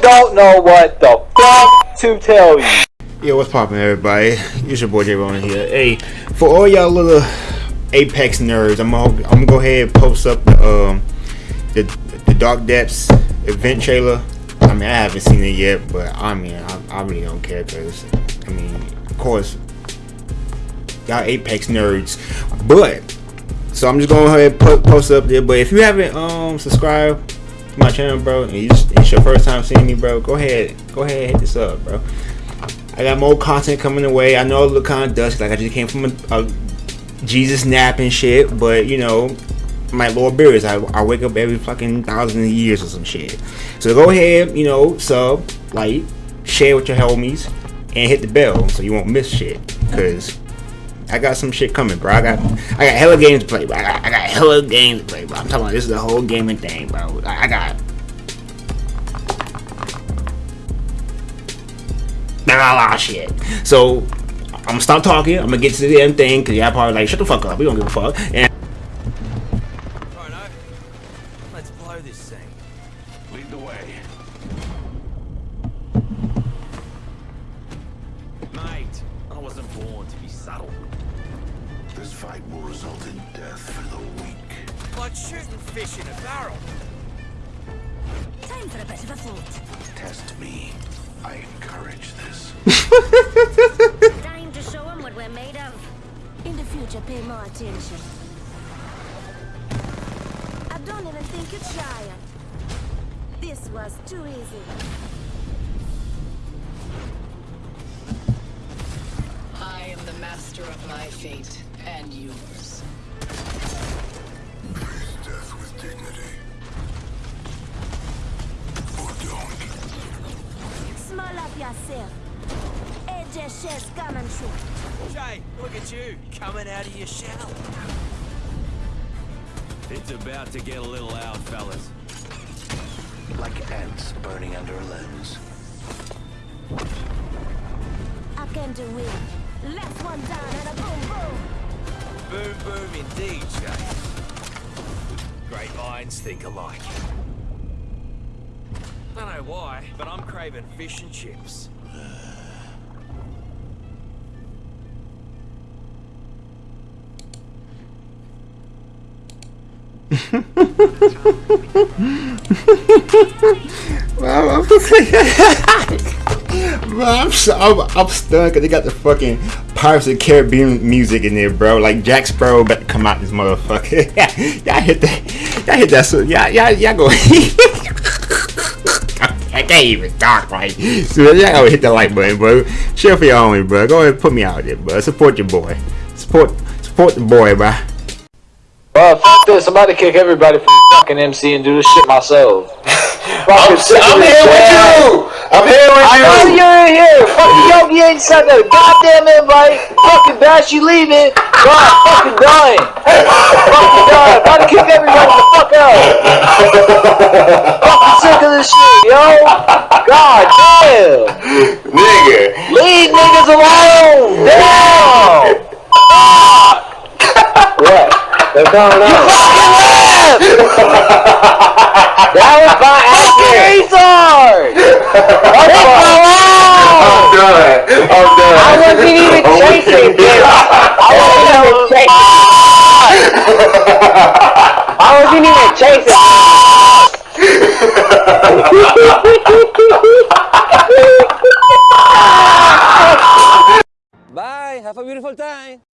Don't know what the fuck to tell you. Yo, what's poppin', everybody? It's your boy J Ron here. Hey, for all y'all little Apex nerds, I'm gonna, I'm gonna go ahead and post up the um the the Dark Depths event trailer. I mean, I haven't seen it yet, but I mean, I, I really don't care because I mean, of course, y'all Apex nerds, but so I'm just going ahead and post up there. But if you haven't um subscribed to my channel, bro, and you just, it's your first time seeing me, bro, go ahead, go ahead, hit this up, bro. I got more content coming away. I know it look kind of dusty, like I just came from a, a Jesus nap and shit, but you know, my Lord Beers, I, I wake up every fucking thousand years or some shit. So go ahead, you know, sub, like, share with your homies, and hit the bell so you won't miss shit. Cause I got some shit coming, bro. I got I got hella games to play, bro. I got, I got hella games to play, bro. I'm talking about this is the whole gaming thing, bro. I, I got a lot of shit. So I'm gonna stop talking. I'm gonna get to the damn thing because y'all probably like, shut the fuck up. We don't give a fuck. And Let's blow this thing. Lead the way. Mate, I wasn't born to be subtle. This fight will result in death for the weak. Like shooting fish in a barrel. Time for a bit of a float. Test me. I encourage this. Time to show them what we're made of. In the future, pay more attention. I don't even think it's giant. This was too easy. Master of my fate and yours. Face death with dignity. Or don't. Small up yourself. AJ Chess come and shoot. Jay, look at you, coming out of your shell. It's about to get a little out, fellas. Like ants burning under a lens. I came to win. Left one down and a boom boom. Boom, indeed, Jay. Great minds think alike. I Don't know why, but I'm craving fish and chips. Bro, I'm, I'm, I'm, I'm stunned because they got the fucking Pirates of the Caribbean music in there, bro. Like Jack Sparrow about to come out this motherfucker. y'all hit that. Y'all hit that. So y'all, y'all, y'all go. I can't even talk right. So y'all go hit the like button, bro. Share for your homie, bro. Go ahead and put me out there, bro. Support your boy. Support, support the boy, bro. Bro, fuck this. I'm about to kick everybody from fucking MC and do this shit myself. I'm, I'm here with you. I'm here with I you. know you're in here. Fucking Yogi ain't sent a goddamn invite. Fucking Bash, you leaving. God, fucking dying. fucking dying. About to kick everybody the fuck out. fucking sick of this shit, yo. God damn. Nigga. Leave niggas alone. Damn. what? What's going on? That was my fucking I'm done. I wasn't even chasing, weak. I wasn't even chasing. I wasn't even chasing. Bye, have a beautiful time.